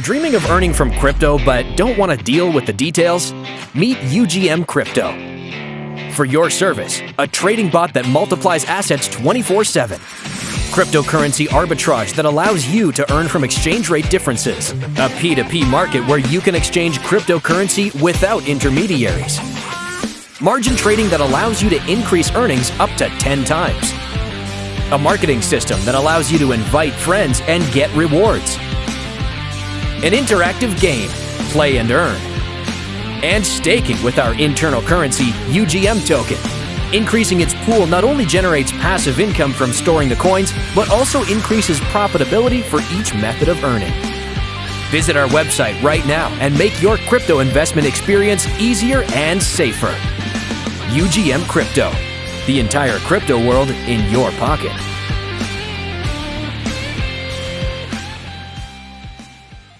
Dreaming of earning from crypto but don't want to deal with the details? Meet UGM Crypto. For your service, a trading bot that multiplies assets 24 7. Cryptocurrency arbitrage that allows you to earn from exchange rate differences. A P2P market where you can exchange cryptocurrency without intermediaries. Margin trading that allows you to increase earnings up to 10 times. A marketing system that allows you to invite friends and get rewards. An interactive game, play and earn. And staking with our internal currency, UGM token. Increasing its pool not only generates passive income from storing the coins, but also increases profitability for each method of earning. Visit our website right now and make your crypto investment experience easier and safer. UGM Crypto, the entire crypto world in your pocket.